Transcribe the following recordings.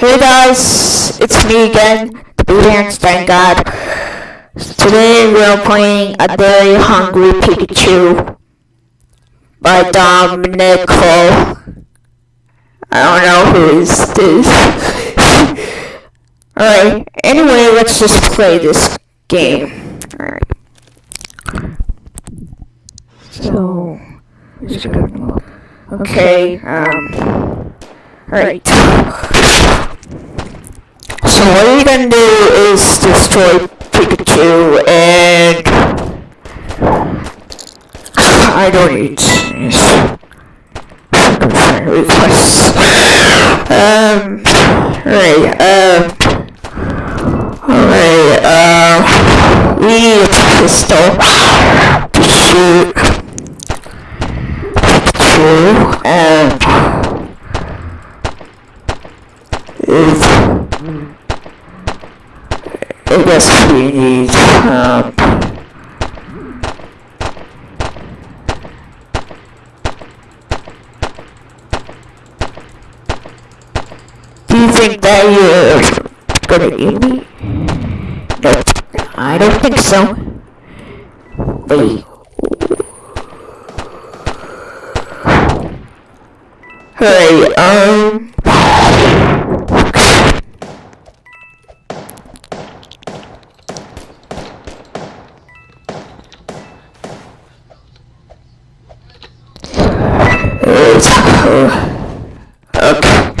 Hey guys, it's me again, the Blue Hands. Thank God. Today we're playing A Very Hungry Pikachu by Dominico. I don't know who is this. Alright, anyway, let's just play this game. Alright. So, okay, um, alright. So what you're gonna do is destroy Pikachu and I don't need requests. Um right, um Alright, uh we need a pistol to shoot Pikachu and is I guess we need, um, Do you think that you're gonna eat me? No, I don't think so. Wait. Hey, um... It's, okay.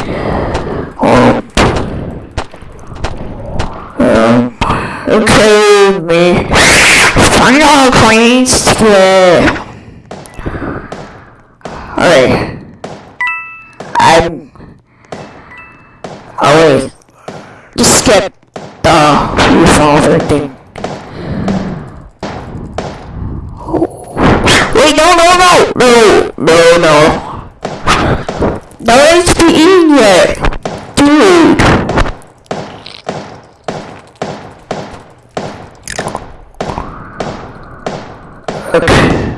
Okay, me. To Alright. I'm. Oh wait. Just get the revolver thing. Wait, no, no, no, no, no, one's eaten yet. Dude. Okay.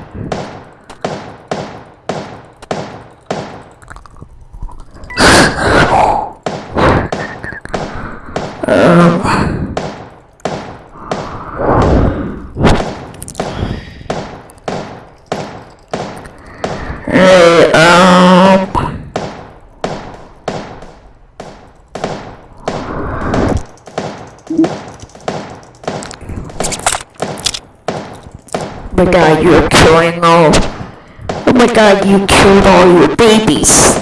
Um. Hey, um. Oh my god, you're killing all. Oh my god, you killed all your babies.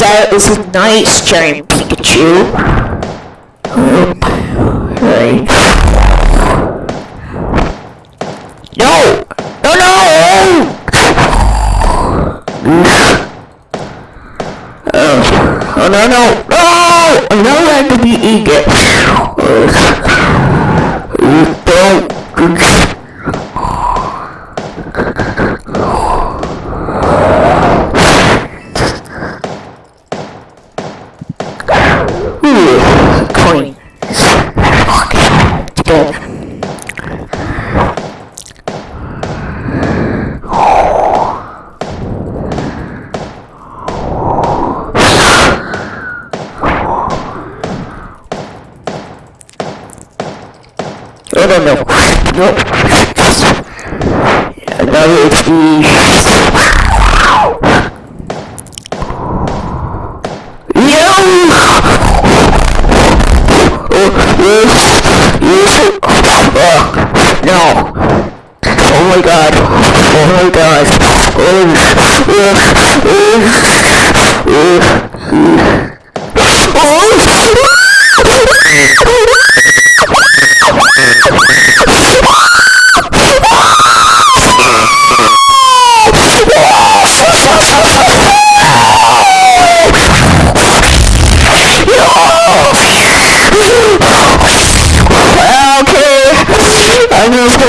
That is a nice giant Pikachu. Um. No! No, no! Oh, oh no, no, no! I'm not allowed to be eager. Don't. Ooh, coin. It's good. Oh no no. No. Another HP. Yo! Oh, yes, yes. Oh, no. Oh my god. Oh my god. Oh, oh, Oh, oh, oh,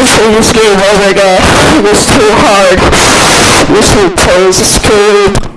Just gonna this game oh over again. It was too hard. This was too scary.